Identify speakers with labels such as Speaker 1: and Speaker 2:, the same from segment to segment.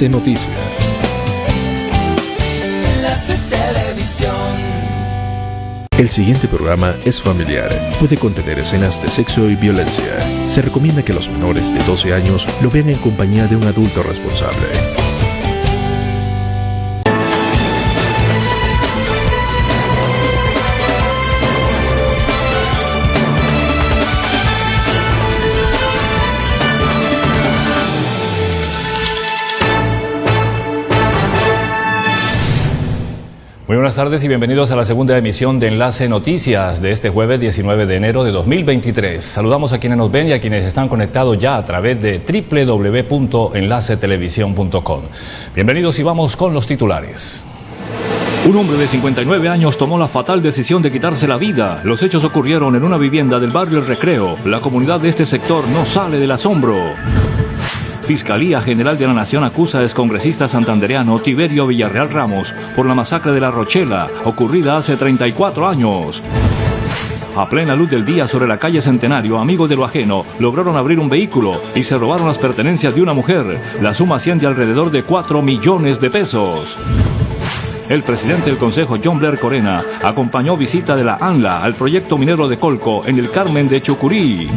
Speaker 1: Noticias. El siguiente programa es familiar. Puede contener escenas de sexo y violencia. Se recomienda que los menores de 12 años lo vean en compañía de un adulto responsable.
Speaker 2: Buenas tardes y bienvenidos a la segunda emisión de Enlace Noticias de este jueves 19 de enero de 2023. Saludamos a quienes nos ven y a quienes están conectados ya a través de www.enlacetelevisión.com. Bienvenidos y vamos con los titulares. Un hombre de 59 años tomó la fatal decisión de quitarse la vida. Los hechos ocurrieron en una vivienda del barrio El Recreo. La comunidad de este sector no sale del asombro. Fiscalía General de la Nación acusa al excongresista santandereano Tiberio Villarreal Ramos por la masacre de La Rochela, ocurrida hace 34 años. A plena luz del día sobre la calle Centenario, amigos de lo ajeno lograron abrir un vehículo y se robaron las pertenencias de una mujer. La suma asciende alrededor de 4 millones de pesos. El presidente del Consejo, John Blair Corena, acompañó visita de la ANLA al proyecto minero de Colco en el Carmen de Chucurí.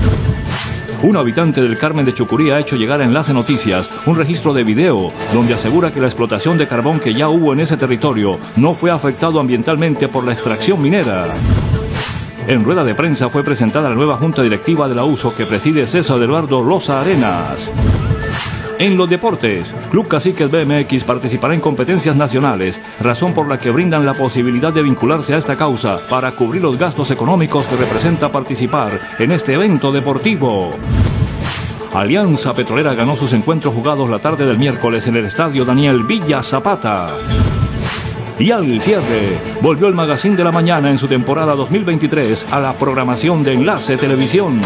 Speaker 2: Un habitante del Carmen de Chucurí ha hecho llegar a Enlace Noticias un registro de video donde asegura que la explotación de carbón que ya hubo en ese territorio no fue afectado ambientalmente por la extracción minera. En rueda de prensa fue presentada la nueva junta directiva de la USO que preside César Eduardo Rosa Arenas. En los deportes, Club Caciques BMX participará en competencias nacionales, razón por la que brindan la posibilidad de vincularse a esta causa para cubrir los gastos económicos que representa participar en este evento deportivo. Alianza Petrolera ganó sus encuentros jugados la tarde del miércoles en el estadio Daniel Villa Zapata. Y al cierre, volvió el Magazine de la Mañana en su temporada 2023 a la programación de Enlace Televisión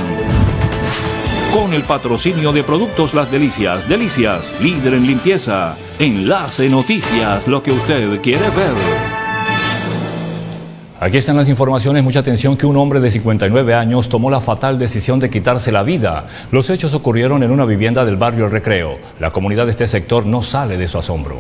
Speaker 2: con el patrocinio de Productos Las Delicias. Delicias, líder en limpieza. Enlace Noticias, lo que usted quiere ver. Aquí están las informaciones, mucha atención que un hombre de 59 años tomó la fatal decisión de quitarse la vida. Los hechos ocurrieron en una vivienda del barrio El Recreo. La comunidad de este sector no sale de su asombro.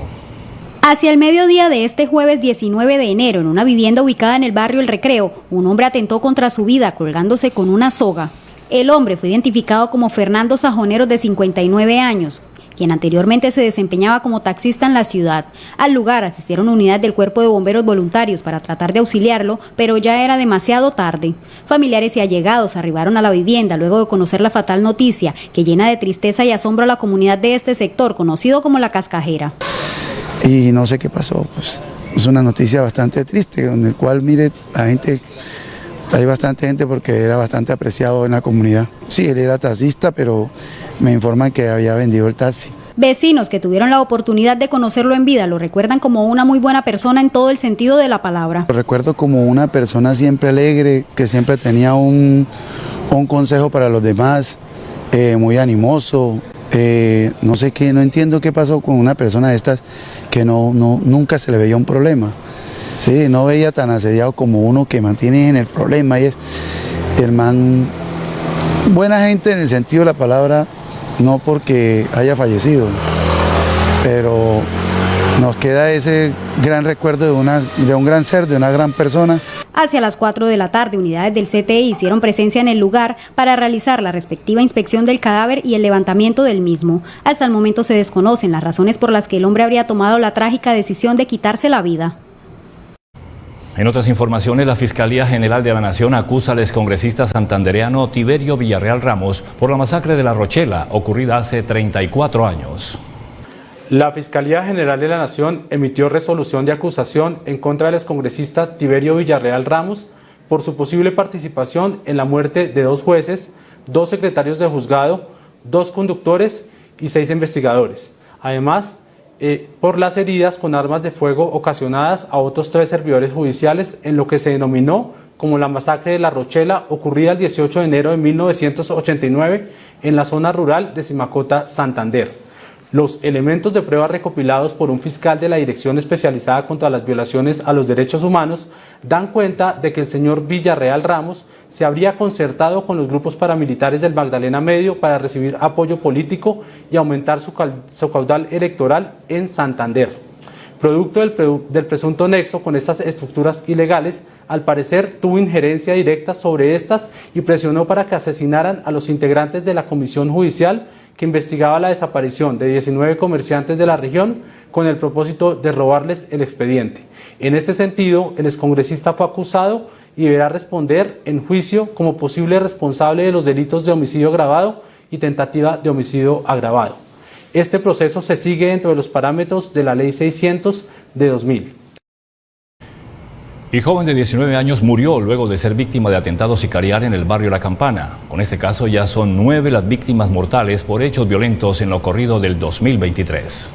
Speaker 3: Hacia el mediodía de este jueves 19 de enero, en una vivienda ubicada en el barrio El Recreo, un hombre atentó contra su vida colgándose con una soga. El hombre fue identificado como Fernando Sajonero de 59 años, quien anteriormente se desempeñaba como taxista en la ciudad. Al lugar asistieron unidades del Cuerpo de Bomberos Voluntarios para tratar de auxiliarlo, pero ya era demasiado tarde. Familiares y allegados arribaron a la vivienda luego de conocer la fatal noticia que llena de tristeza y asombro a la comunidad de este sector, conocido como La Cascajera.
Speaker 4: Y no sé qué pasó, pues es una noticia bastante triste, en el cual, mire, la gente hay bastante gente porque era bastante apreciado en la comunidad. Sí, él era taxista, pero me informan que había vendido el taxi.
Speaker 3: Vecinos que tuvieron la oportunidad de conocerlo en vida lo recuerdan como una muy buena persona en todo el sentido de la palabra.
Speaker 4: Lo recuerdo como una persona siempre alegre, que siempre tenía un, consejo para los demás, eh, muy animoso. Eh, no sé qué, no entiendo qué pasó con una persona de estas que no, no, nunca se le veía un problema. Sí, no veía tan asediado como uno que mantiene en el problema y es el man, buena gente en el sentido de la palabra, no porque haya fallecido, pero nos queda ese gran recuerdo de, una, de un gran ser, de una gran persona.
Speaker 3: Hacia las 4 de la tarde, unidades del CTI hicieron presencia en el lugar para realizar la respectiva inspección del cadáver y el levantamiento del mismo. Hasta el momento se desconocen las razones por las que el hombre habría tomado la trágica decisión de quitarse la vida.
Speaker 2: En otras informaciones, la Fiscalía General de la Nación acusa al excongresista santandereano Tiberio Villarreal Ramos por la masacre de La Rochela, ocurrida hace 34 años.
Speaker 5: La Fiscalía General de la Nación emitió resolución de acusación en contra del excongresista Tiberio Villarreal Ramos por su posible participación en la muerte de dos jueces, dos secretarios de juzgado, dos conductores y seis investigadores. Además, eh, por las heridas con armas de fuego ocasionadas a otros tres servidores judiciales en lo que se denominó como la masacre de La Rochela ocurrida el 18 de enero de 1989 en la zona rural de Simacota, Santander. Los elementos de prueba recopilados por un fiscal de la Dirección Especializada contra las Violaciones a los Derechos Humanos dan cuenta de que el señor Villarreal Ramos se habría concertado con los grupos paramilitares del Magdalena Medio para recibir apoyo político y aumentar su, caudal electoral en Santander. Producto del, presunto nexo con estas estructuras ilegales, al parecer tuvo injerencia directa sobre estas y presionó para que asesinaran a los integrantes de la Comisión Judicial que investigaba la desaparición de 19 comerciantes de la región con el propósito de robarles el expediente. En este sentido, el excongresista fue acusado y deberá responder en juicio como posible responsable de los delitos de homicidio agravado y tentativa de homicidio agravado. Este proceso se sigue dentro de los parámetros de la Ley 600 de 2000.
Speaker 6: Y joven de 19 años murió luego de ser víctima de atentado sicarial en el barrio La Campana. Con este caso ya son nueve las víctimas mortales por hechos violentos en lo corrido del 2023.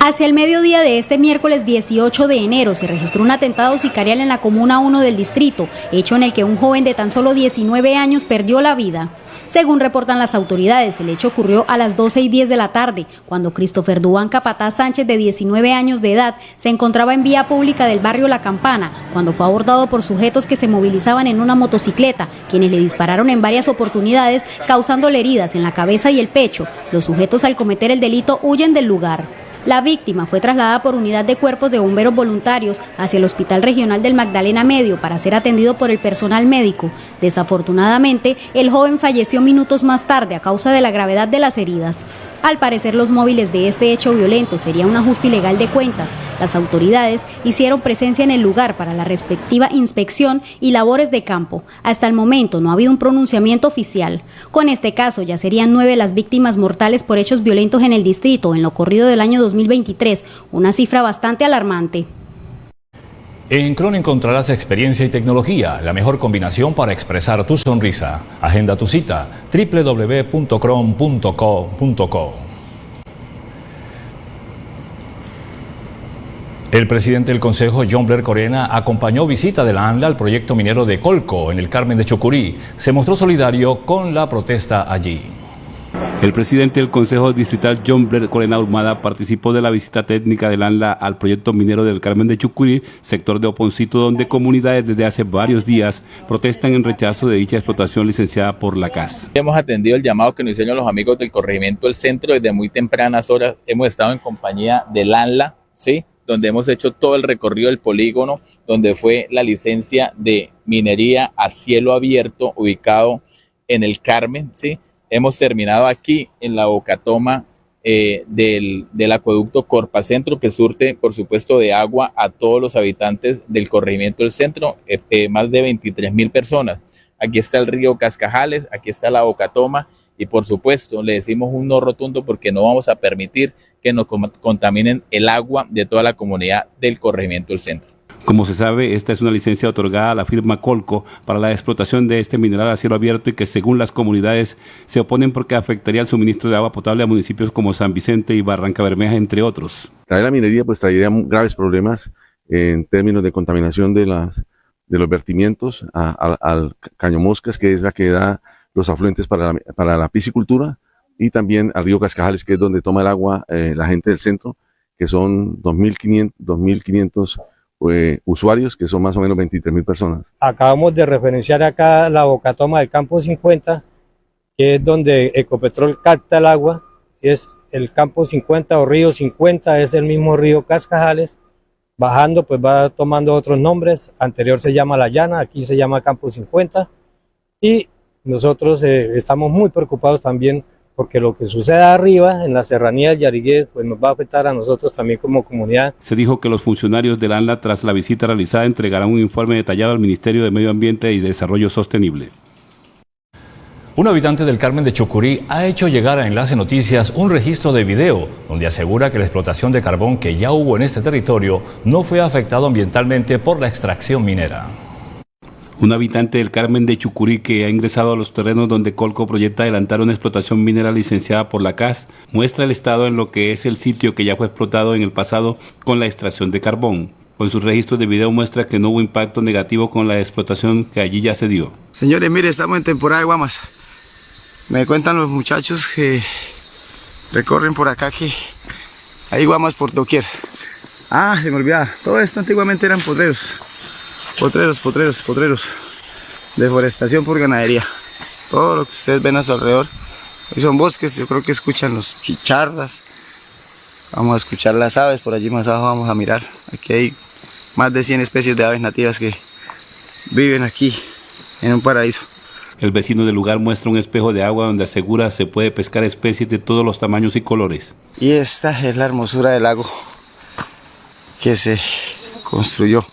Speaker 3: Hacia el mediodía de este miércoles 18 de enero se registró un atentado sicarial en la Comuna 1 del distrito, hecho en el que un joven de tan solo 19 años perdió la vida. Según reportan las autoridades, el hecho ocurrió a las 12 y 10 de la tarde, cuando Christopher Duán Capataz Sánchez, de 19 años de edad, se encontraba en vía pública del barrio La Campana, cuando fue abordado por sujetos que se movilizaban en una motocicleta, quienes le dispararon en varias oportunidades, causándole heridas en la cabeza y el pecho. Los sujetos al cometer el delito huyen del lugar. La víctima fue trasladada por unidad de cuerpos de bomberos voluntarios hacia el Hospital Regional del Magdalena Medio para ser atendido por el personal médico. Desafortunadamente, el joven falleció minutos más tarde a causa de la gravedad de las heridas. Al parecer los móviles de este hecho violento sería un ajuste ilegal de cuentas. Las autoridades hicieron presencia en el lugar para la respectiva inspección y labores de campo. Hasta el momento no ha habido un pronunciamiento oficial. Con este caso ya serían nueve las víctimas mortales por hechos violentos en el distrito en lo corrido del año 2023, una cifra bastante alarmante.
Speaker 6: En Cron encontrarás experiencia y tecnología, la mejor combinación para expresar tu sonrisa. Agenda tu cita www.cron.co.co. El presidente del Consejo, John Blair Corena, acompañó visita de la ANLA al proyecto minero de Colco en el Carmen de Chucurí. Se mostró solidario con la protesta allí.
Speaker 7: El presidente del Consejo Distrital, John Blair Corena Urmada, participó de la visita técnica del ANLA al proyecto minero del Carmen de Chucurí, sector de Oponcito, donde comunidades desde hace varios días protestan en rechazo de dicha explotación licenciada por la CAS.
Speaker 8: Hemos atendido el llamado que nos hicieron los amigos del corregimiento del centro desde muy tempranas horas. Hemos estado en compañía del ANLA, ¿sí? donde hemos hecho todo el recorrido del polígono, donde fue la licencia de minería a cielo abierto ubicado en el Carmen, ¿sí? Hemos terminado aquí en la bocatoma eh, del, acueducto Corpa Centro, que surte, por supuesto, de agua a todos los habitantes del corregimiento del centro, eh, eh, más de 23 mil personas. Aquí está el río Cascajales, aquí está la bocatoma y, por supuesto, le decimos un no rotundo porque no vamos a permitir que nos contaminen el agua de toda la comunidad del corregimiento del centro.
Speaker 7: Como se sabe, esta es una licencia otorgada a la firma Colco para la explotación de este mineral a cielo abierto y que según las comunidades se oponen porque afectaría el suministro de agua potable a municipios como San Vicente y Barranca Bermeja, entre otros.
Speaker 9: La minería pues traería graves problemas en términos de contaminación de, las, de los vertimientos al caño moscas, que es la que da los afluentes para la, para la piscicultura, y también al río Cascajales, que es donde toma el agua eh, la gente del centro, que son 2.500 2.500 eh, usuarios, que son más o menos 23 mil personas.
Speaker 10: Acabamos de referenciar acá la bocatoma del campo 50, que es donde Ecopetrol capta el agua, es el campo 50 o río 50, es el mismo río Cascajales, bajando pues va tomando otros nombres, anterior se llama La Llana, aquí se llama Campo 50, y nosotros eh, estamos muy preocupados también porque lo que sucede arriba, en la serranía del Yarigué, pues nos va a afectar a nosotros también como comunidad.
Speaker 7: Se dijo que los funcionarios del ANLA, tras la visita realizada, entregarán un informe detallado al Ministerio de Medio Ambiente y Desarrollo Sostenible.
Speaker 6: Un habitante del Carmen de Chucurí ha hecho llegar a Enlace Noticias un registro de video donde asegura que la explotación de carbón que ya hubo en este territorio no fue afectado ambientalmente por la extracción minera.
Speaker 7: Un habitante del Carmen de Chucurí que ha ingresado a los terrenos donde Colco proyecta adelantar una explotación minera licenciada por la CAS muestra el estado en lo que es el sitio que ya fue explotado en el pasado con la extracción de carbón. Con sus registros de video muestra que no hubo impacto negativo con la explotación que allí ya se dio.
Speaker 11: Señores, mire, estamos en temporada de guamas. Me cuentan los muchachos que
Speaker 12: recorren por acá que hay guamas por doquier. Ah, se me olvidaba, todo esto antiguamente eran potreros, potreros, potreros, potreros, deforestación por ganadería. Todo lo que ustedes ven a su alrededor, hoy son bosques, yo creo que escuchan los chicharras, vamos a escuchar las aves, por allí más abajo vamos a mirar, aquí hay más de 100 especies de aves nativas que viven aquí en un paraíso.
Speaker 7: El vecino del lugar muestra un espejo de agua donde asegura se puede pescar especies de todos los tamaños y colores.
Speaker 12: Y esta es la hermosura del lago que se construyó.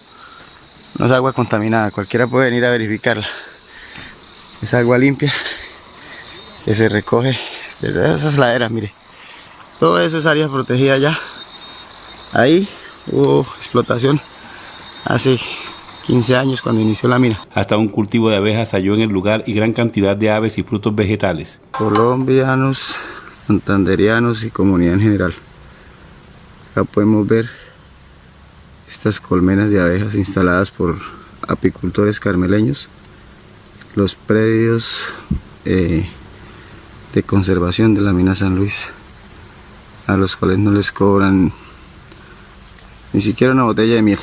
Speaker 12: No es agua contaminada, cualquiera puede venir a verificarla. Es agua limpia que se recoge de esas laderas, mire. Todo eso es área protegida ya. Ahí hubo explotación hace 15 años cuando inició la mina.
Speaker 7: Hasta un cultivo de abejas halló en el lugar y gran cantidad de aves y frutos vegetales.
Speaker 12: Colombianos, santanderianos y comunidad en general. Acá podemos ver estas colmenas de abejas instaladas por apicultores carmeleños. Los predios eh, de conservación de la mina San Luis, a los cuales no les cobran ni siquiera una botella de miel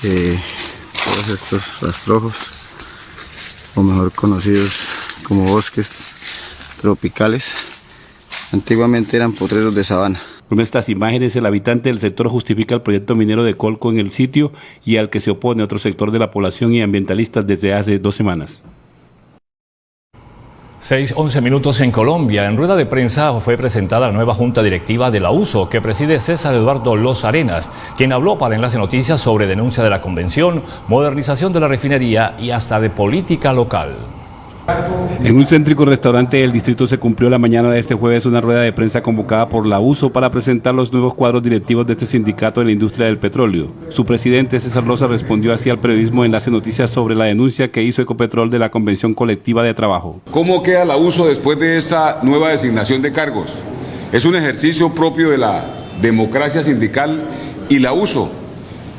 Speaker 12: todos estos rastrojos o mejor conocidos como bosques tropicales antiguamente eran potreros de sabana
Speaker 7: con estas imágenes, el habitante del sector justifica el proyecto minero de Colco en el sitio y al que se opone otro sector de la población y ambientalistas desde hace dos semanas.
Speaker 6: 6, 11 minutos en Colombia. En rueda de prensa fue presentada la nueva junta directiva de la USO que preside César Eduardo Los Arenas, quien habló para Enlace Noticias sobre denuncia de la convención, modernización de la refinería y hasta de política local.
Speaker 7: En un céntrico restaurante del distrito se cumplió la mañana de este jueves una rueda de prensa convocada por la USO para presentar los nuevos cuadros directivos de este sindicato de la industria del petróleo. Su presidente César Loza respondió así al periodismo Enlace Noticias sobre la denuncia que hizo Ecopetrol de la Convención Colectiva de Trabajo.
Speaker 11: ¿Cómo queda la USO después de esta nueva designación de cargos? Es un ejercicio propio de la democracia sindical y la USO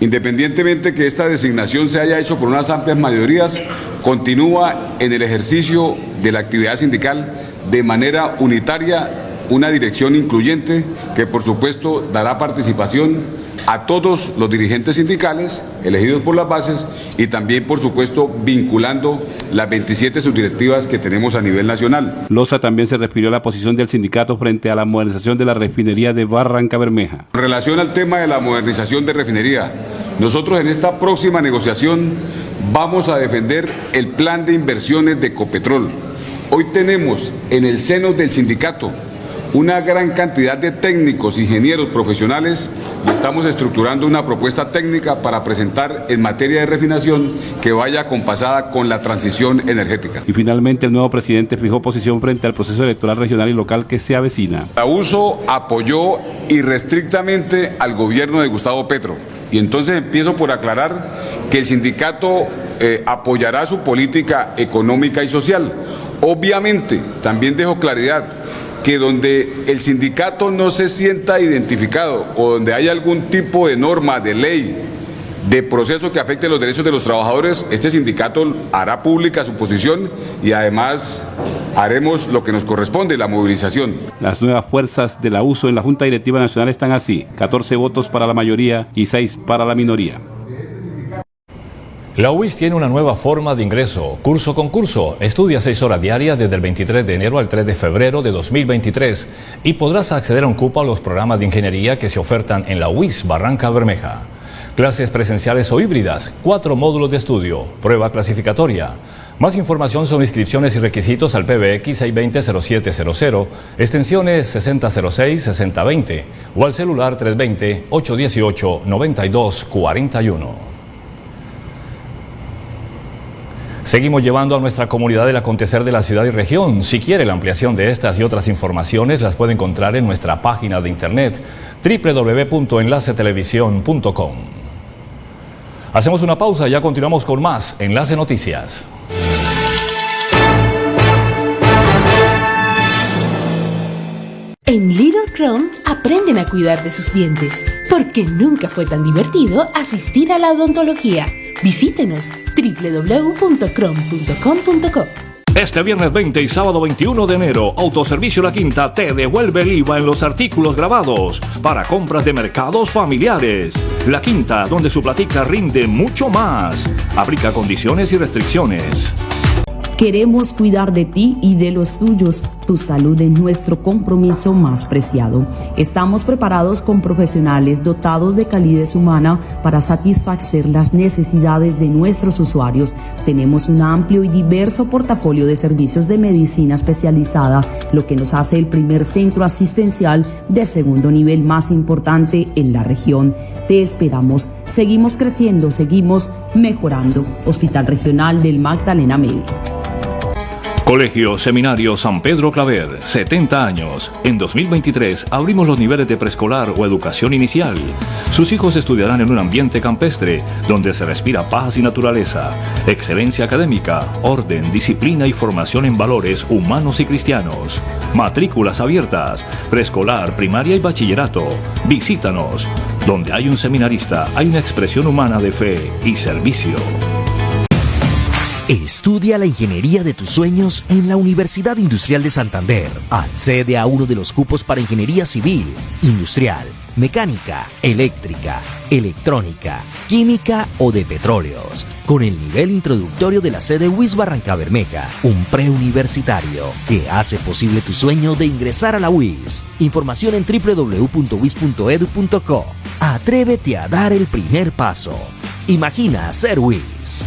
Speaker 11: Independientemente que esta designación se haya hecho por unas amplias mayorías, continúa en el ejercicio de la actividad sindical de manera unitaria una dirección incluyente que por supuesto dará participación a todos los dirigentes sindicales elegidos por las bases y también, por supuesto, vinculando las 27 subdirectivas que tenemos a nivel nacional.
Speaker 7: Loza también se refirió a la posición del sindicato frente a la modernización de la refinería de Barranca Bermeja.
Speaker 11: En relación al tema de la modernización de refinería, nosotros en esta próxima negociación vamos a defender el plan de inversiones de Ecopetrol. Hoy tenemos en el seno del sindicato una gran cantidad de técnicos, ingenieros, profesionales y estamos estructurando una propuesta técnica para presentar en materia de refinación que vaya compasada con la transición energética.
Speaker 7: Y finalmente el nuevo presidente fijó posición frente al proceso electoral regional y local que se avecina.
Speaker 11: La USO apoyó irrestrictamente al gobierno de Gustavo Petro y entonces empiezo por aclarar que el sindicato eh, apoyará su política económica y social. Obviamente, también dejo claridad, que donde el sindicato no se sienta identificado o donde hay algún tipo de norma, de ley, de proceso que afecte los derechos de los trabajadores, este sindicato hará pública su posición y además haremos lo que nos corresponde, la movilización.
Speaker 7: Las nuevas fuerzas de la uso en la Junta Directiva Nacional están así, 14 votos para la mayoría y 6 para la minoría. La UIS tiene una nueva forma de ingreso, curso con curso. Estudia seis horas diarias desde el 23 de enero al 3 de febrero de 2023 y podrás acceder a un cupo a los programas de ingeniería que se ofertan en la UIS Barranca Bermeja. Clases presenciales o híbridas, cuatro módulos de estudio, prueba clasificatoria. Más información sobre inscripciones y requisitos al PBX 620-0700, extensiones 6006-6020 o al celular 320-818-9241. Seguimos llevando a nuestra comunidad el acontecer de la ciudad y región. Si quiere la ampliación de estas y otras informaciones, las puede encontrar en nuestra página de internet www.enlacetelevisión.com. Hacemos una pausa y ya continuamos con más Enlace Noticias.
Speaker 13: En Little Chrome aprenden a cuidar de sus dientes, porque nunca fue tan divertido asistir a la odontología. Visítenos www.crom.com.co.
Speaker 6: Este viernes 20 y sábado 21 de enero, Autoservicio La Quinta te devuelve el IVA en los artículos grabados para compras de mercados familiares. La Quinta, donde su platica rinde mucho más. Aplica condiciones y restricciones.
Speaker 14: Queremos cuidar de ti y de los tuyos. Tu salud es nuestro compromiso más preciado. Estamos preparados con profesionales dotados de calidez humana para satisfacer las necesidades de nuestros usuarios. Tenemos un amplio y diverso portafolio de servicios de medicina especializada, lo que nos hace el primer centro asistencial de segundo nivel más importante en la región. Te esperamos. Seguimos creciendo, seguimos mejorando. Hospital Regional del Magdalena Medio.
Speaker 6: Colegio Seminario San Pedro Claver, 70 años. En 2023 abrimos los niveles de preescolar o educación inicial. Sus hijos estudiarán en un ambiente campestre donde se respira paz y naturaleza, excelencia académica, orden, disciplina y formación en valores humanos y cristianos. Matrículas abiertas, preescolar, primaria y bachillerato. Visítanos. Donde hay un seminarista, hay una expresión humana de fe y servicio.
Speaker 15: Estudia la ingeniería de tus sueños en la Universidad Industrial de Santander. Accede a uno de los cupos para ingeniería civil, industrial, mecánica, eléctrica, electrónica, química o de petróleos. Con el nivel introductorio de la sede WIS Barranca Bermeja, un preuniversitario que hace posible tu sueño de ingresar a la WIS. Información en www.wis.edu.co. Atrévete a dar el primer paso. Imagina ser WIS.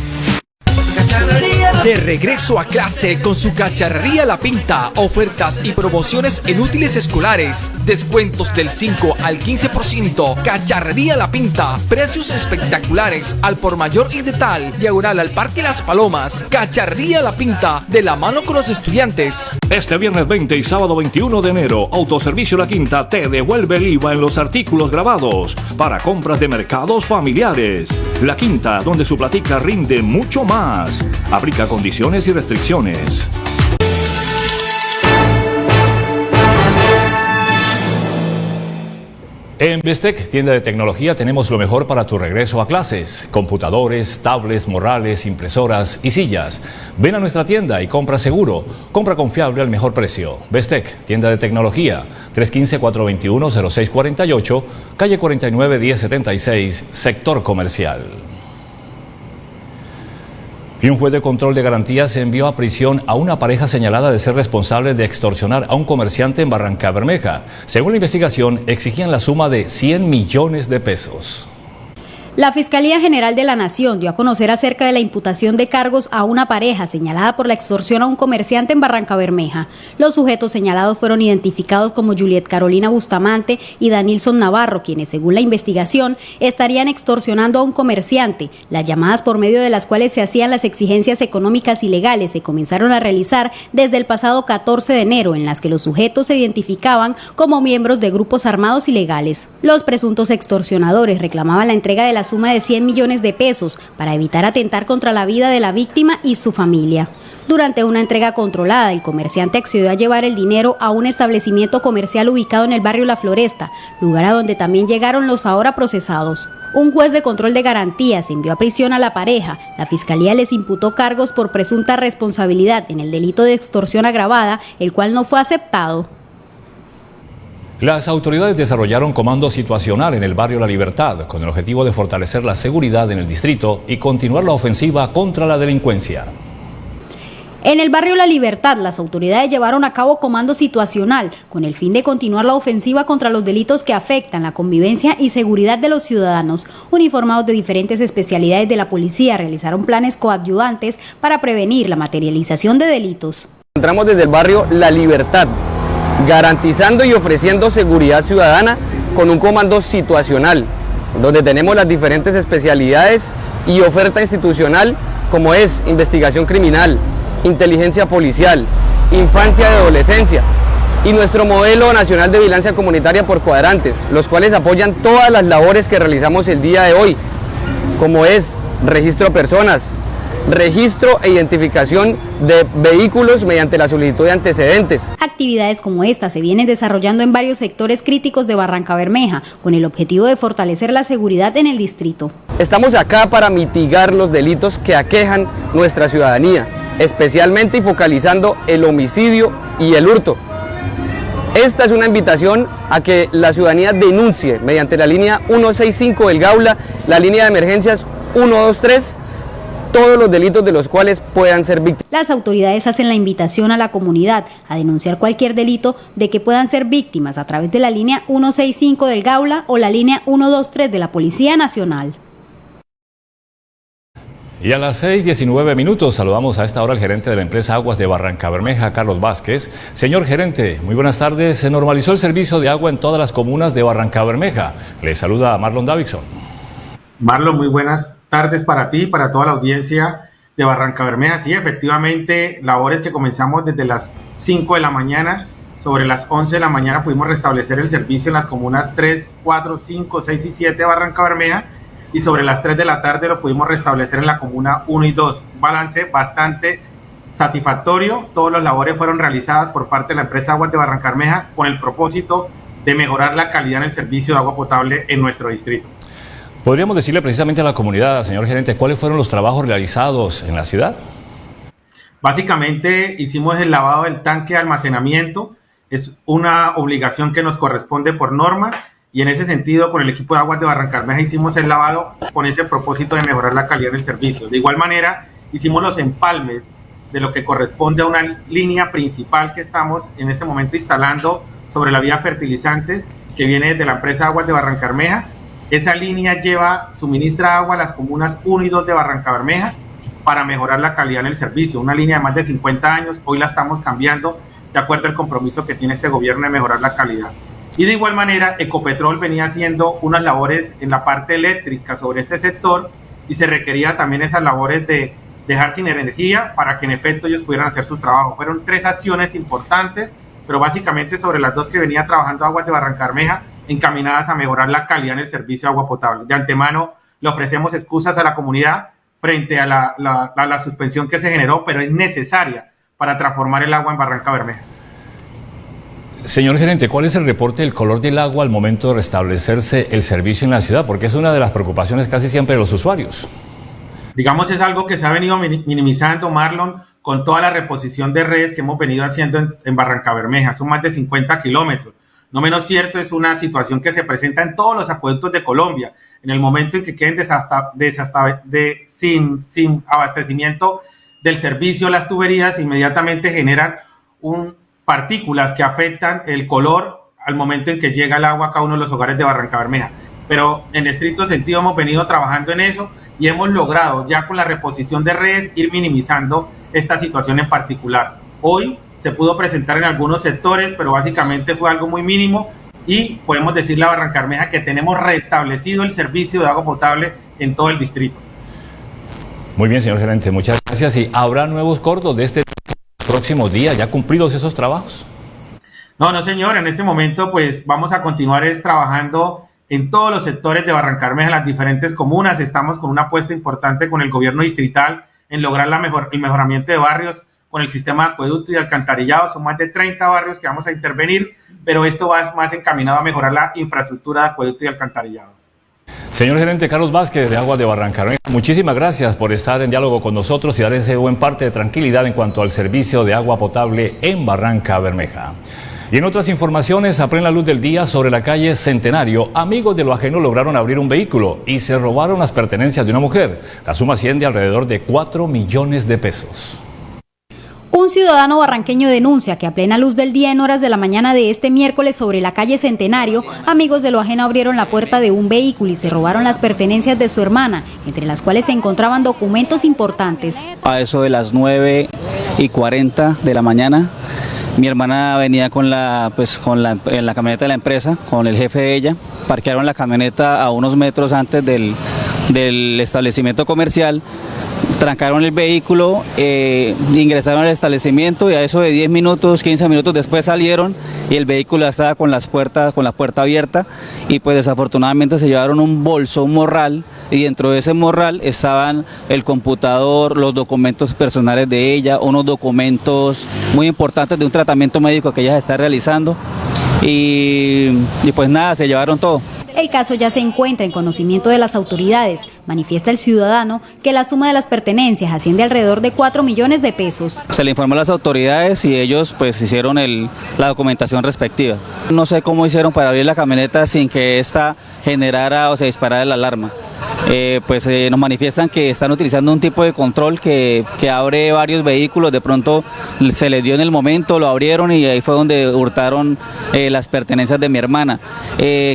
Speaker 16: De regreso a clase con su cacharrería La Pinta, ofertas y promociones en útiles escolares, descuentos del 5 al 15%, cacharrería La Pinta, precios espectaculares al por mayor y de tal, diagonal al Parque Las Palomas, cacharrería La Pinta, de la mano con los estudiantes.
Speaker 6: Este viernes 20 y sábado 21 de enero, Autoservicio La Quinta te devuelve el IVA en los artículos grabados para compras de mercados familiares. La Quinta, donde su platica rinde mucho más. Aplica condiciones y restricciones. En Bestec, tienda de tecnología, tenemos lo mejor para tu regreso a clases. Computadores, tablets, morrales, impresoras y sillas. Ven a nuestra tienda y compra seguro. Compra confiable al mejor precio. Bestec, tienda de tecnología, 315-421-0648, calle 49-1076, sector comercial. Y un juez de control de garantías envió a prisión a una pareja señalada de ser responsable de extorsionar a un comerciante en Barranca Bermeja. Según la investigación, exigían la suma de 100 millones de pesos.
Speaker 3: La Fiscalía General de la Nación dio a conocer acerca de la imputación de cargos a una pareja señalada por la extorsión a un comerciante en Barranca Bermeja. Los sujetos señalados fueron identificados como Juliet Carolina Bustamante y Danilson Navarro, quienes según la investigación estarían extorsionando a un comerciante. Las llamadas por medio de las cuales se hacían las exigencias económicas y legales se comenzaron a realizar desde el pasado 14 de enero, en las que los sujetos se identificaban como miembros de grupos armados ilegales. Los presuntos extorsionadores reclamaban la entrega de la suma de 100 millones de pesos para evitar atentar contra la vida de la víctima y su familia. Durante una entrega controlada, el comerciante accedió a llevar el dinero a un establecimiento comercial ubicado en el barrio La Floresta, lugar a donde también llegaron los ahora procesados. Un juez de control de garantías envió a prisión a la pareja. La fiscalía les imputó cargos por presunta responsabilidad en el delito de extorsión agravada, el cual no fue aceptado.
Speaker 6: Las autoridades desarrollaron comando situacional en el barrio La Libertad con el objetivo de fortalecer la seguridad en el distrito y continuar la ofensiva contra la delincuencia.
Speaker 3: En el barrio La Libertad, las autoridades llevaron a cabo comando situacional con el fin de continuar la ofensiva contra los delitos que afectan la convivencia y seguridad de los ciudadanos. Uniformados de diferentes especialidades de la policía realizaron planes coadyuvantes para prevenir la materialización de delitos.
Speaker 17: Encontramos desde el barrio La Libertad, garantizando y ofreciendo seguridad ciudadana con un comando situacional, donde tenemos las diferentes especialidades y oferta institucional como es investigación criminal, inteligencia policial, infancia y adolescencia, y nuestro modelo nacional de vigilancia comunitaria por cuadrantes, los cuales apoyan todas las labores que realizamos el día de hoy, como es registro de personas, registro e identificación de vehículos mediante la solicitud de antecedentes.
Speaker 3: Actividades como esta se vienen desarrollando en varios sectores críticos de Barranca Bermeja, con el objetivo de fortalecer la seguridad en el distrito.
Speaker 17: Estamos acá para mitigar los delitos que aquejan nuestra ciudadanía. especialmente y focalizando el homicidio y el hurto. Esta es una invitación a que la ciudadanía denuncie mediante la línea 165 del Gaula, la línea de emergencias 123, todos los delitos de los cuales puedan ser víctimas.
Speaker 3: Las autoridades hacen la invitación a la comunidad a denunciar cualquier delito de que puedan ser víctimas a través de la línea 165 del Gaula o la línea 123 de la Policía Nacional.
Speaker 6: Y a las 6.19 minutos saludamos a esta hora al gerente de la empresa Aguas de Barranca Bermeja, Carlos Vázquez. Señor gerente, muy buenas tardes. Se normalizó el servicio de agua en todas las comunas de Barranca Bermeja. Le saluda Marlon Davidson.
Speaker 18: Marlon, muy buenas tardes para ti y para toda la audiencia de Barranca Bermeja. Sí, efectivamente, labores que comenzamos desde las 5 de la mañana. Sobre las 11 de la mañana pudimos restablecer el servicio en las comunas 3, 4, 5, 6 y 7 de Barranca Bermeja y sobre las 3 de la tarde lo pudimos restablecer en la comuna 1 y 2. Un balance bastante satisfactorio. Todas las labores fueron realizadas por parte de la empresa Aguas de Barrancarmeja con el propósito de mejorar la calidad en el servicio de agua potable en nuestro distrito.
Speaker 6: ¿Podríamos decirle precisamente a la comunidad, señor gerente, cuáles fueron los trabajos realizados en la ciudad?
Speaker 18: Básicamente hicimos el lavado del tanque de almacenamiento. Es una obligación que nos corresponde por norma y en ese sentido con el equipo de aguas de Barrancarmeja hicimos el lavado con ese propósito de mejorar la calidad del servicio. De igual manera hicimos los empalmes de lo que corresponde a una línea principal que estamos en este momento instalando sobre la vía fertilizantes que viene de la empresa Aguas de Barrancarmeja. Esa línea lleva, suministra agua a las comunas 1 y 2 de Barrancabermeja para mejorar la calidad en el servicio. Una línea de más de 50 años, hoy la estamos cambiando de acuerdo al compromiso que tiene este gobierno de mejorar la calidad. Y de igual manera, Ecopetrol venía haciendo unas labores en la parte eléctrica sobre este sector y se requería también esas labores de dejar sin energía para que en efecto ellos pudieran hacer su trabajo. Fueron tres acciones importantes, pero básicamente sobre las dos que venía trabajando Aguas de Barrancarmeja, encaminadas a mejorar la calidad en el servicio de agua potable. De antemano le ofrecemos excusas a la comunidad frente a la, la, la suspensión que se generó, pero es necesaria para transformar el agua en Barranca Bermeja.
Speaker 6: Señor gerente, ¿cuál es el reporte del color del agua al momento de restablecerse el servicio en la ciudad? Porque es una de las preocupaciones casi siempre de los usuarios.
Speaker 18: Digamos, es algo que se ha venido minimizando, Marlon, con toda la reposición de redes que hemos venido haciendo en, en Barranca Bermeja. Son más de 50 kilómetros. No menos cierto, es una situación que se presenta en todos los acueductos de Colombia. En el momento en que queden desasta, desasta, de, sin, sin abastecimiento del servicio, las tuberías inmediatamente generan un, partículas que afectan el color al momento en que llega el agua a cada uno de los hogares de Barranca Bermeja. Pero en estricto sentido hemos venido trabajando en eso y hemos logrado ya con la reposición de redes ir minimizando esta situación en particular. Hoy se pudo presentar en algunos sectores, pero básicamente fue algo muy mínimo y podemos decirle a Barranca Bermeja que tenemos restablecido el servicio de agua potable en todo el distrito.
Speaker 6: Muy bien, señor gerente, muchas gracias. ¿Y habrá nuevos cortos de este próximos días, ya cumplidos esos trabajos?
Speaker 18: No, no señor, en este momento pues vamos a continuar es, trabajando en todos los sectores de Barrancarmeja, en las diferentes comunas, estamos con una apuesta importante con el gobierno distrital en lograr la mejor, el mejoramiento de barrios con el sistema de acueducto y alcantarillado, son más de 30 barrios que vamos a intervenir, pero esto va más encaminado a mejorar la infraestructura de acueducto y alcantarillado.
Speaker 6: Señor gerente Carlos Vázquez de Agua de Barrancarmeja, muchísimas gracias por estar en diálogo con nosotros y dar ese buen parte de tranquilidad en cuanto al servicio de agua potable en Barranca Bermeja. Y en otras informaciones, a plena luz del día sobre la calle Centenario, amigos de lo ajeno lograron abrir un vehículo y se robaron las pertenencias de una mujer. La suma asciende alrededor de 4 millones de pesos.
Speaker 3: Un ciudadano barranqueño denuncia que a plena luz del día en horas de la mañana de este miércoles sobre la calle Centenario, amigos de lo ajeno abrieron la puerta de un vehículo y se robaron las pertenencias de su hermana, entre las cuales se encontraban documentos importantes.
Speaker 19: A eso de las 9 y 40 de la mañana, mi hermana venía con la, pues, con la, en la camioneta de la empresa, con el jefe de ella, parquearon la camioneta a unos metros antes del, del establecimiento comercial trancaron el vehículo, eh, ingresaron al establecimiento y a eso de 10 minutos, 15 minutos después salieron y el vehículo estaba con las puertas, con la puerta abierta y pues desafortunadamente se llevaron un bolso, un morral y dentro de ese morral estaban el computador, los documentos personales de ella, unos documentos muy importantes de un tratamiento médico que ella está realizando y, y pues nada, se llevaron todo.
Speaker 3: El caso ya se encuentra en conocimiento de las autoridades. Manifiesta el ciudadano que la suma de las pertenencias asciende alrededor de 4 millones de pesos.
Speaker 19: Se le informó a las autoridades y ellos pues hicieron el, la documentación respectiva. No sé cómo hicieron para abrir la camioneta sin que esta generara o se disparara la alarma. Eh, pues eh, nos manifiestan que están utilizando un tipo de control que, que, abre varios vehículos, de pronto se les dio en el momento, lo abrieron y ahí fue donde hurtaron eh, las pertenencias de mi hermana.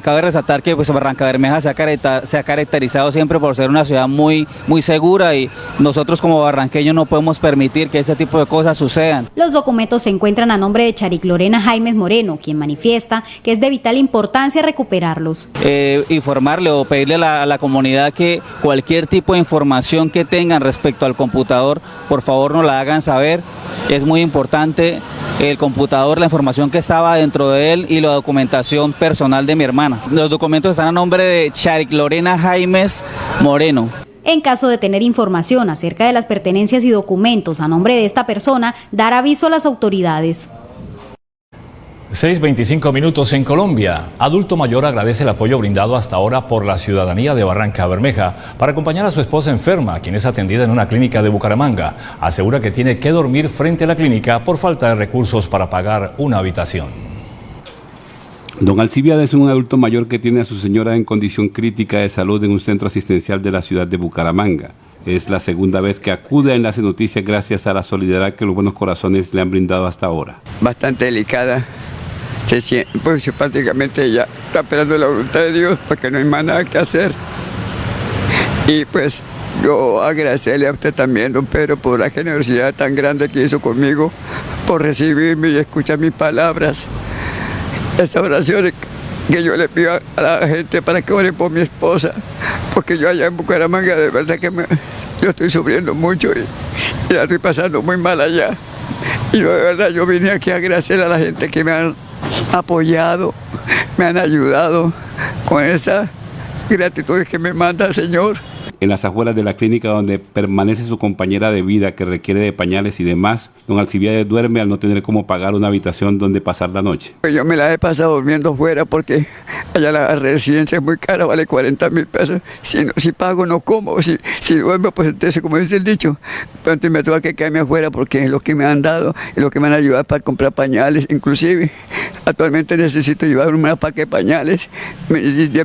Speaker 19: Cabe resaltar que pues, Barranca Bermeja se ha, se ha, caracterizado siempre por ser una ciudad muy, muy segura y nosotros como barranqueños no podemos permitir que ese tipo de cosas sucedan.
Speaker 3: Los documentos se encuentran a nombre de Charik Lorena Jaimes Moreno, quien manifiesta que es de vital importancia recuperarlos.
Speaker 19: Informarle o pedirle a la, a la comunidad que cualquier tipo de información que tengan respecto al computador, por favor nos la hagan saber. Es muy importante el computador, la información que estaba dentro de él y la documentación personal de mi hermana. Los documentos están a nombre de Charik Lorena Jaimes Moreno.
Speaker 3: En caso de tener información acerca de las pertenencias y documentos a nombre de esta persona, dar aviso a las autoridades.
Speaker 6: 6.25 minutos en Colombia. Adulto mayor agradece el apoyo brindado hasta ahora por la ciudadanía de Barranca Bermeja para acompañar a su esposa enferma, quien es atendida en una clínica de Bucaramanga. Asegura que tiene que dormir frente a la clínica por falta de recursos para pagar una habitación.
Speaker 7: Don Alcibiades es un adulto mayor que tiene a su señora en condición crítica de salud en un centro asistencial de la ciudad de Bucaramanga. Es la segunda vez que acude a Enlace Noticias gracias a la solidaridad que los buenos corazones le han brindado hasta ahora.
Speaker 20: Bastante delicada, se siente, pues prácticamente ya está esperando la voluntad de Dios porque no hay más nada que hacer. Y pues yo agradecerle a usted también, don Pedro, por la generosidad tan grande que hizo conmigo, por recibirme y escuchar mis palabras. Esas oraciones que yo le pido a la gente para que ore por mi esposa, porque yo allá en Bucaramanga de verdad que yo estoy sufriendo mucho y, y la estoy pasando muy mal allá. Y yo de verdad yo vine aquí a agradecer a la gente que me han apoyado, me han ayudado con esa gratitud que me manda el Señor.
Speaker 7: En las afueras de la clínica donde permanece su compañera de vida que requiere de pañales y demás, don Alcibiades duerme al no tener cómo pagar una habitación donde pasar la noche.
Speaker 20: Yo me la he pasado durmiendo fuera porque allá la residencia es muy cara, vale 40 mil pesos. Si, no, si pago no como, si, si duermo pues entonces como dice el dicho, entonces me tengo que quedarme afuera porque es lo que me han dado y lo que me han ayudado para comprar pañales, inclusive actualmente necesito llevar una paquete de pañales,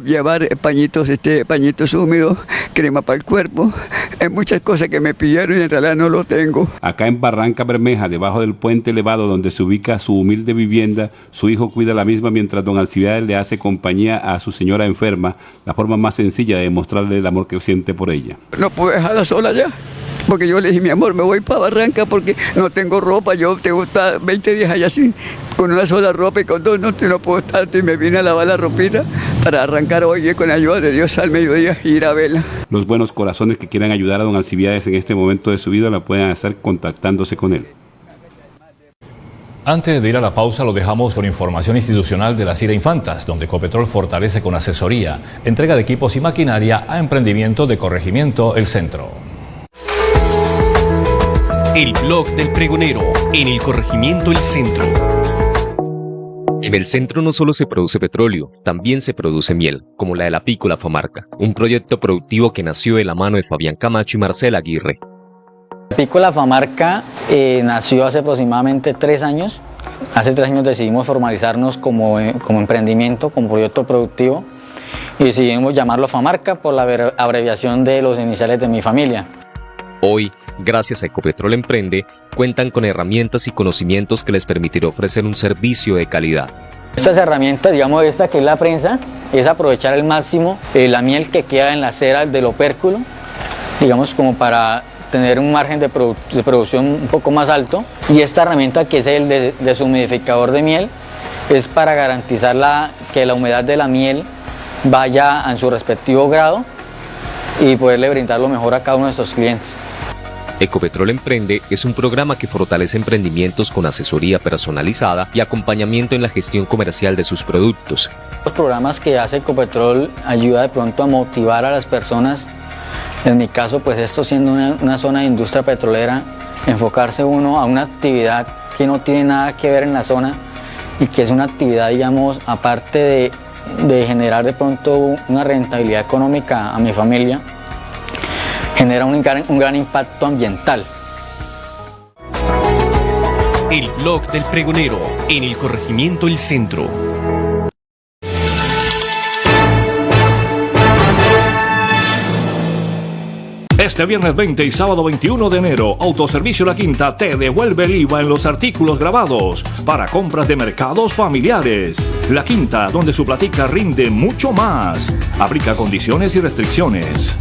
Speaker 20: llevar pañitos, este, pañitos húmedos, crema para el cuerpo. Hay muchas cosas que me pidieron y en realidad no lo tengo.
Speaker 7: Acá en Barranca Bermeja, debajo del puente elevado donde se ubica su humilde vivienda, su hijo cuida la misma mientras don Alcibiades le hace compañía a su señora enferma, la forma más sencilla de demostrarle el amor que siente por ella.
Speaker 20: No puedo dejarla sola ya. Porque yo le dije, mi amor, me voy para Barranca porque no tengo ropa. Yo tengo estar 20 días allá sin, con una sola ropa y con dos no, no puedo estar. Y me vine a lavar la ropita para arrancar hoy con la ayuda de Dios al mediodía y ir a verla.
Speaker 7: Los buenos corazones que quieran ayudar a don Alcibiades en este momento de su vida la pueden hacer contactándose con él.
Speaker 6: Antes de ir a la pausa lo dejamos con información institucional de la CIRA Infantas, donde Ecopetrol fortalece con asesoría, entrega de equipos y maquinaria a emprendimiento de corregimiento El Centro.
Speaker 21: El blog del pregonero en el corregimiento El Centro.
Speaker 22: En el centro no solo se produce petróleo, también se produce miel, como la de la Pícola Famarca, un proyecto productivo que nació de la mano de Fabián Camacho y Marcela Aguirre.
Speaker 23: Pícola Famarca eh, nació hace aproximadamente tres años. Hace tres años decidimos formalizarnos como, eh, como emprendimiento, como proyecto productivo y decidimos llamarlo Famarca por la abreviación de los iniciales de mi familia.
Speaker 22: Hoy, gracias a Ecopetrol Emprende, cuentan con herramientas y conocimientos que les permitirá ofrecer un servicio de calidad.
Speaker 23: Estas herramientas, digamos esta que es la prensa, es aprovechar al máximo eh, la miel que queda en la cera del opérculo, digamos como para tener un margen de, produ de producción un poco más alto. Y esta herramienta que es el de, deshumidificador de miel, es para garantizar la, que la humedad de la miel vaya en su respectivo grado y poderle brindar lo mejor a cada uno de estos clientes.
Speaker 22: Ecopetrol Emprende es un programa que fortalece emprendimientos con asesoría personalizada y acompañamiento en la gestión comercial de sus productos.
Speaker 23: Los programas que hace Ecopetrol ayuda de pronto a motivar a las personas, en mi caso pues esto siendo una, zona de industria petrolera, enfocarse uno a una actividad que no tiene nada que ver en la zona y que es una actividad digamos aparte de generar de pronto una rentabilidad económica a mi familia, genera un gran, un gran impacto ambiental.
Speaker 21: El blog del pregonero en el corregimiento El Centro.
Speaker 6: Este viernes 20 y sábado 21 de enero, Autoservicio La Quinta te devuelve el IVA en los artículos grabados para compras de mercados familiares. La Quinta, donde su platica rinde mucho más. Aplica condiciones y restricciones.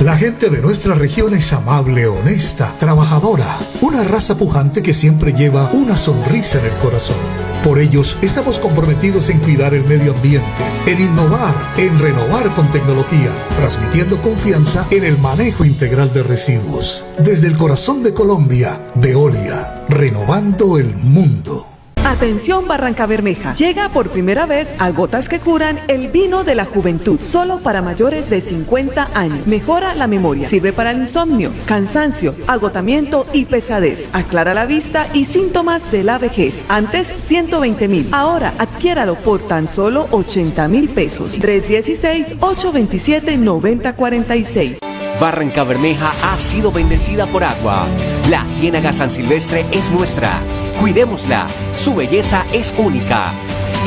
Speaker 24: La gente de nuestra región es amable, honesta, trabajadora, una raza pujante que siempre lleva una sonrisa en el corazón. Por ellos estamos comprometidos en cuidar el medio ambiente, en innovar, en renovar con tecnología, transmitiendo confianza en el manejo integral de residuos. Desde el corazón de Colombia, Veolia, renovando el mundo.
Speaker 25: Atención Barranca Bermeja. Llega por primera vez a Gotas que Curan el vino de la juventud, solo para mayores de 50 años. Mejora la memoria, sirve para el insomnio, cansancio, agotamiento y pesadez. Aclara la vista y síntomas de la vejez. Antes 120 mil, ahora adquiéralo por tan solo 80 mil pesos. 316-827-9046.
Speaker 21: Barranca Bermeja ha sido bendecida por agua. La Ciénaga San Silvestre es nuestra. Cuidémosla. Su belleza es única.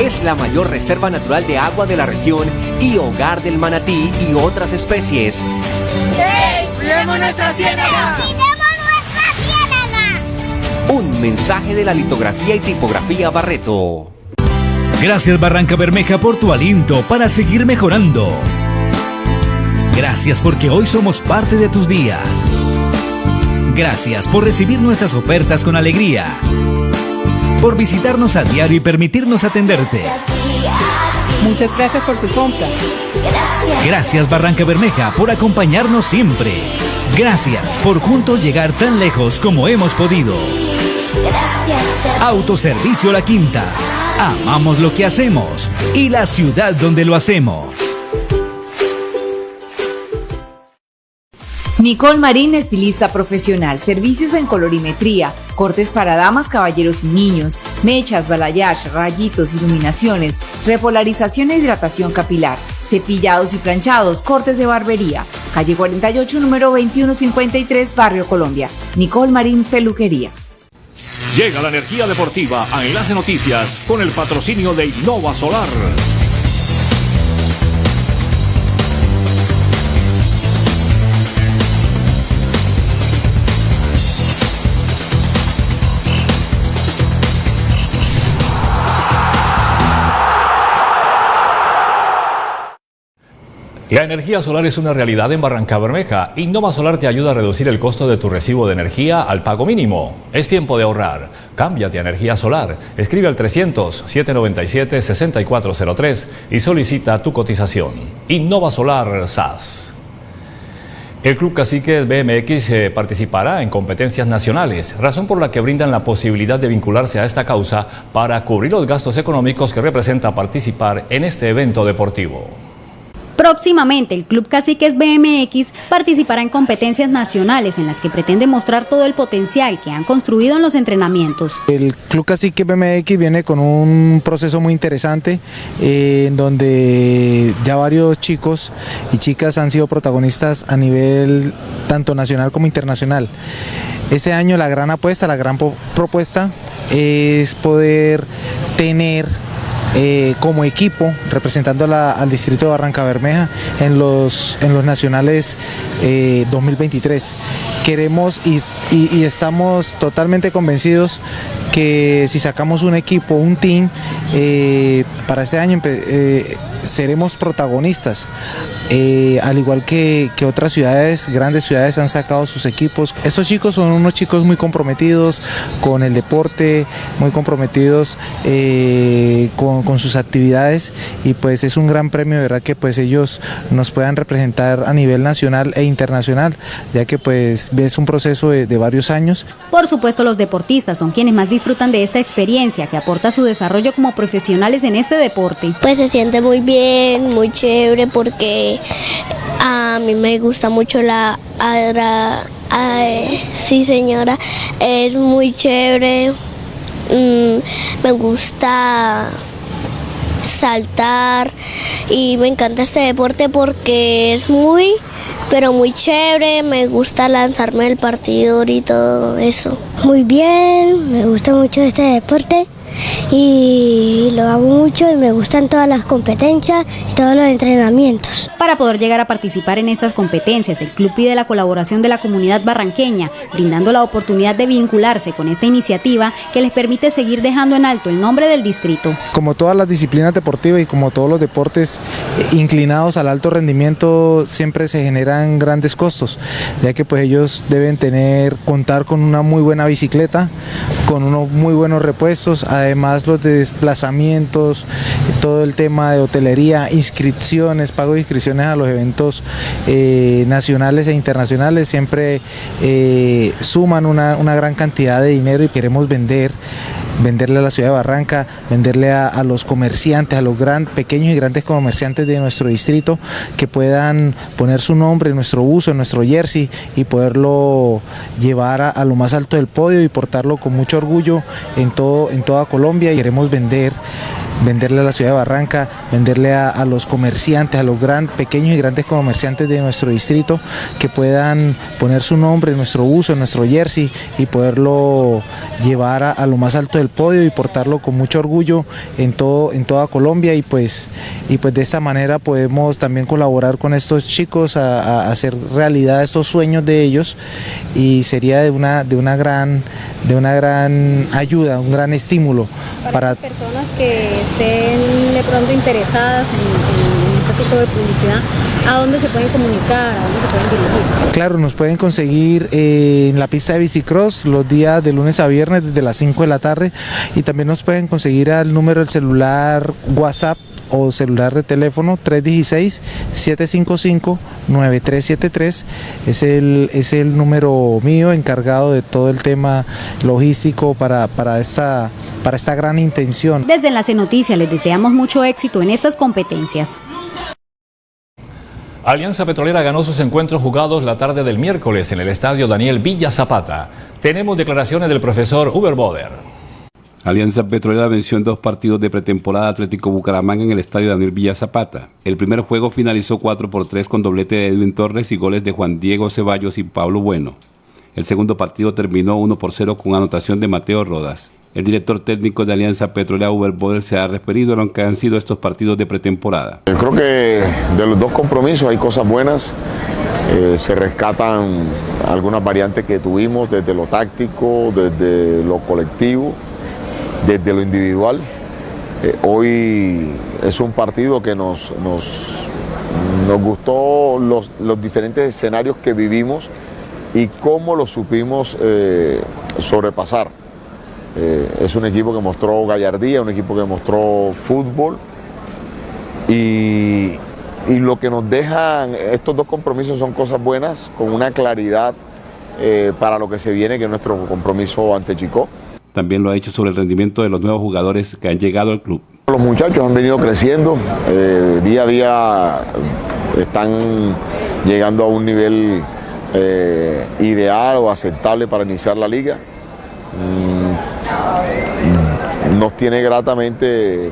Speaker 21: Es la mayor reserva natural de agua de la región y hogar del manatí y otras especies.
Speaker 26: ¡Hey! ¡Cuidemos nuestra ciénaga!
Speaker 21: Un mensaje de la litografía y tipografía Barreto.
Speaker 27: Gracias Barranca Bermeja por tu aliento para seguir mejorando. Gracias porque hoy somos parte de tus días. Gracias por recibir nuestras ofertas con alegría. Por visitarnos a diario y permitirnos atenderte.
Speaker 25: Muchas gracias por su compra.
Speaker 27: Gracias Barranca Bermeja por acompañarnos siempre. Gracias por juntos llegar tan lejos como hemos podido. Autoservicio La Quinta. Amamos lo que hacemos y la ciudad donde lo hacemos.
Speaker 28: Nicole Marín, estilista profesional, servicios en colorimetría, cortes para damas, caballeros y niños, mechas, balayage, rayitos, iluminaciones, repolarización e hidratación capilar, cepillados y planchados, cortes de barbería. Calle 48, número 2153, Barrio Colombia. Nicole Marín, peluquería.
Speaker 6: Llega la energía deportiva a Enlace Noticias con el patrocinio de Innova Solar. La energía solar es una realidad en Barranca Bermeja. Innova Solar te ayuda a reducir el costo de tu recibo de energía al pago mínimo. Es tiempo de ahorrar. Cámbiate a energía solar. Escribe al 300-797-6403 y solicita tu cotización. Innova Solar SAS. El Club Cacique BMX eh, participará en competencias nacionales, razón por la que brindan la posibilidad de vincularse a esta causa para cubrir los gastos económicos que representa participar en este evento deportivo.
Speaker 3: Próximamente, el Club Caciques BMX participará en competencias nacionales en las que pretende mostrar todo el potencial que han construido en los entrenamientos.
Speaker 29: El Club Cacique BMX viene con un proceso muy interesante eh, en donde ya varios chicos y chicas han sido protagonistas a nivel tanto nacional como internacional. Este año la gran apuesta, la gran propuesta es poder tener eh, como equipo representando al distrito de Barranca Bermeja en los, en los nacionales 2023. Eh, Queremos y, estamos totalmente convencidos que si sacamos un equipo, un team, eh, para este año seremos protagonistas, al igual que, que, otras ciudades, grandes ciudades han sacado sus equipos. Estos chicos son unos chicos muy comprometidos con el deporte, muy comprometidos con, con sus actividades y pues es un gran premio, ¿verdad? Que pues ellos nos puedan representar a nivel nacional e internacional, ya que pues es un proceso de, de varios años.
Speaker 3: Por supuesto los deportistas son quienes más disfrutan de esta experiencia que aporta su desarrollo como profesionales en este deporte.
Speaker 30: Pues se siente muy bien, muy chévere porque a mí me gusta mucho la... sí señora, es muy chévere, mm, me gusta saltar y me encanta este deporte porque es muy, pero muy chévere, me gusta lanzarme el partidor y todo eso.
Speaker 31: Muy bien, me gusta mucho este deporte y lo hago mucho y me gustan todas las competencias y todos los entrenamientos.
Speaker 3: Para poder llegar a participar en estas competencias, el club pide la colaboración de la comunidad barranqueña, brindando la oportunidad de vincularse con esta iniciativa que les permite seguir dejando en alto el nombre del distrito.
Speaker 29: Como todas las disciplinas deportivas y como todos los deportes inclinados al alto rendimiento, siempre se generan grandes costos, ya que pues ellos deben tener, contar con una muy buena bicicleta, con unos muy buenos repuestos, además los desplazamientos, todo el tema de hotelería, inscripciones, pago de inscripciones a los eventos eh, nacionales e internacionales siempre eh, suman una, una gran cantidad de dinero y queremos vender venderle a la ciudad de Barranca, venderle a, los comerciantes, a los pequeños y grandes comerciantes de nuestro distrito que puedan poner su nombre en nuestro buzo, en nuestro jersey y poderlo llevar a, a, lo más alto del podio y portarlo con mucho orgullo en, todo, en toda Colombia. Y queremos vender venderle a la ciudad de Barranca, venderle a, los comerciantes, a los gran, pequeños y grandes comerciantes de nuestro distrito que puedan poner su nombre en nuestro uso, en nuestro jersey y poderlo llevar a, lo más alto del podio y portarlo con mucho orgullo en, todo, en toda Colombia. Y pues, y pues de esta manera podemos también colaborar con estos chicos a, hacer realidad estos sueños de ellos. Y sería de una, de una, gran, de una gran ayuda, un gran estímulo
Speaker 3: para, personas que estén de pronto interesadas en, este tipo de publicidad, ¿a dónde se pueden comunicar? ¿A dónde se pueden dirigir?
Speaker 29: Claro, nos pueden conseguir eh, en la pista de bicicross los días de lunes a viernes desde las 5 de la tarde y también nos pueden conseguir al número del celular WhatsApp o celular de teléfono 316-755-9373. Es el, es el número mío encargado de todo el tema logístico para, para, esta, para esta gran intención.
Speaker 3: Desde Enlace Noticias les deseamos mucho éxito en estas competencias.
Speaker 6: Alianza Petrolera ganó sus encuentros jugados la tarde del miércoles en el estadio Daniel Villa Zapata. Tenemos declaraciones del profesor Uber Boder.
Speaker 7: Alianza Petrolera venció en dos partidos de pretemporada Atlético Bucaramanga en el estadio Daniel Villa Zapata. El primer juego finalizó 4 por 3 con doblete de Edwin Torres y goles de Juan Diego Ceballos y Pablo Bueno. El segundo partido terminó 1 por 0 con anotación de Mateo Rodas. El director técnico de Alianza Petrolera, Uber Boder, se ha referido a lo que han sido estos partidos de pretemporada.
Speaker 32: Yo creo que de los dos compromisos hay cosas buenas. Eh, se rescatan algunas variantes que tuvimos desde lo táctico, desde lo colectivo desde lo individual. Eh, hoy es un partido que nos, nos, nos gustó los, diferentes escenarios que vivimos y cómo los supimos eh, sobrepasar. Eh, es un equipo que mostró gallardía, un equipo que mostró fútbol y, y, lo que nos dejan estos dos compromisos son cosas buenas, con una claridad para lo que se viene, que es nuestro compromiso ante Chico.
Speaker 7: También lo ha hecho sobre el rendimiento de los nuevos jugadores que han llegado al club.
Speaker 32: Los muchachos han venido creciendo, eh, día a día están llegando a un nivel eh, ideal o aceptable para iniciar la liga. Mm, nos tiene gratamente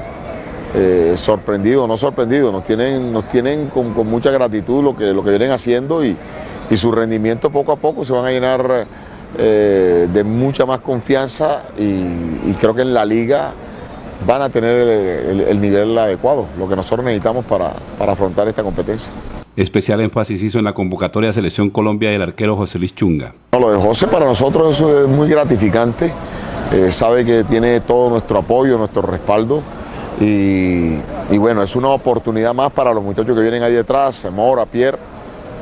Speaker 32: eh, sorprendido, no sorprendido, nos tienen, nos tienen con, mucha gratitud lo que, lo que vienen haciendo y su rendimiento poco a poco se van a llenar eh, de mucha más confianza y, creo que en la liga van a tener el, nivel adecuado, lo que nosotros necesitamos para, afrontar esta competencia.
Speaker 7: Especial énfasis hizo en la convocatoria de Selección Colombia del arquero José Luis Chunga.
Speaker 32: lo de José para nosotros es muy gratificante, eh, sabe que tiene todo nuestro apoyo, nuestro respaldo y, y, bueno, es una oportunidad más para los muchachos que vienen ahí detrás, Mora, Pierre,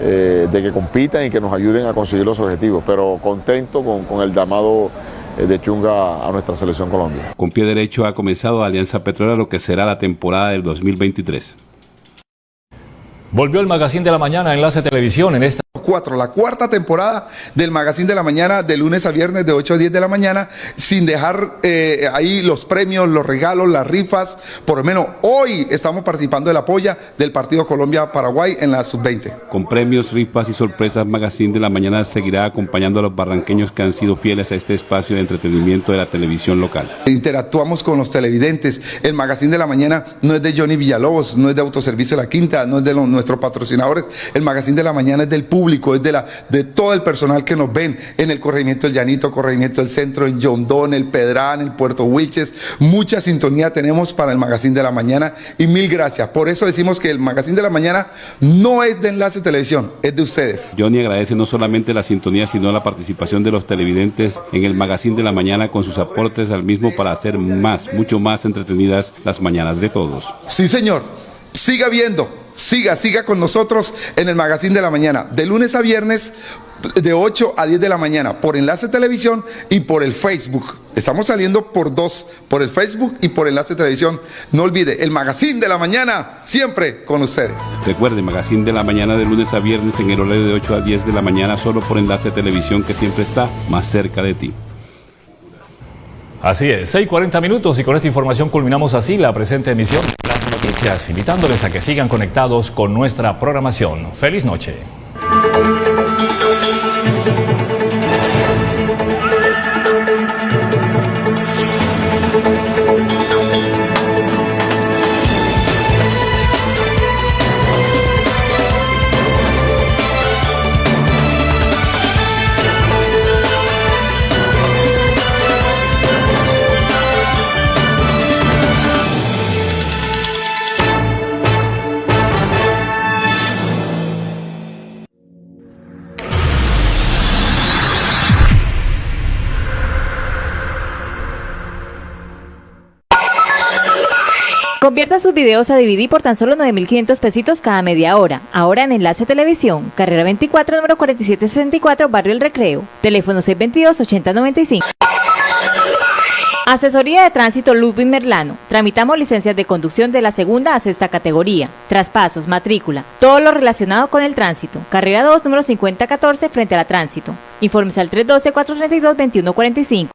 Speaker 32: eh, de que compitan y que nos ayuden a conseguir los objetivos, pero contento con, el llamado eh, de Chunga a nuestra selección Colombia.
Speaker 7: Con pie derecho ha comenzado Alianza Petrolera lo que será la temporada del 2023.
Speaker 6: Volvió el magazine de la mañana Enlace Televisión en esta
Speaker 33: 4, la cuarta temporada del Magazine de la Mañana de lunes a viernes de 8 a 10 de la mañana, sin dejar eh, ahí los premios, los regalos, las rifas. Por lo menos hoy estamos participando de la polla del partido Colombia-Paraguay en la sub-20.
Speaker 7: Con premios, rifas y sorpresas, Magazine de la Mañana seguirá acompañando a los barranqueños que han sido fieles a este espacio de entretenimiento de la televisión local.
Speaker 33: Interactuamos con los televidentes. El Magazine de la Mañana no es de Johnny Villalobos, no es de Autoservicio La Quinta, no es de los, nuestros patrocinadores. El Magazine de la Mañana es del público, es de, la, de todo el personal que nos ven en el corregimiento del Llanito, corregimiento del Centro, en Yondón, el Pedrán, el Puerto Wilches. Mucha sintonía tenemos para el Magazine de la Mañana y mil gracias. Por eso decimos que el Magazine de la Mañana no es de Enlace Televisión, es de ustedes.
Speaker 7: Johnny agradece no solamente la sintonía, sino la participación de los televidentes en el Magazine de la Mañana con sus aportes al mismo para hacer más, mucho más entretenidas las mañanas de todos.
Speaker 33: Sí, señor. Siga viendo, siga, siga con nosotros en el Magazine de la Mañana, de lunes a viernes, de 8 a 10 de la mañana, por Enlace Televisión y por el Facebook. Estamos saliendo por dos, por el Facebook y por Enlace Televisión. No olvide, el Magazine de la Mañana, siempre con ustedes.
Speaker 7: Recuerde, Magazine de la Mañana de lunes a viernes en el horario de 8 a 10 de la mañana, solo por Enlace Televisión que siempre está más cerca de ti.
Speaker 6: Así es, 6.40 minutos y con esta información culminamos así la presente emisión invitándoles a que sigan conectados con nuestra programación. Feliz noche.
Speaker 34: Sus videos a DVD por tan solo 9.500 pesitos cada media hora. Ahora en Enlace Televisión, carrera 24, número 4764, Barrio El Recreo. Teléfono 622-8095. Asesoría de Tránsito Ludwig Merlano. Tramitamos licencias de conducción de la segunda a sexta categoría. Traspasos, matrícula, todo lo relacionado con el tránsito. Carrera 2, número 5014, frente a la tránsito. Informes al 312-432-2145.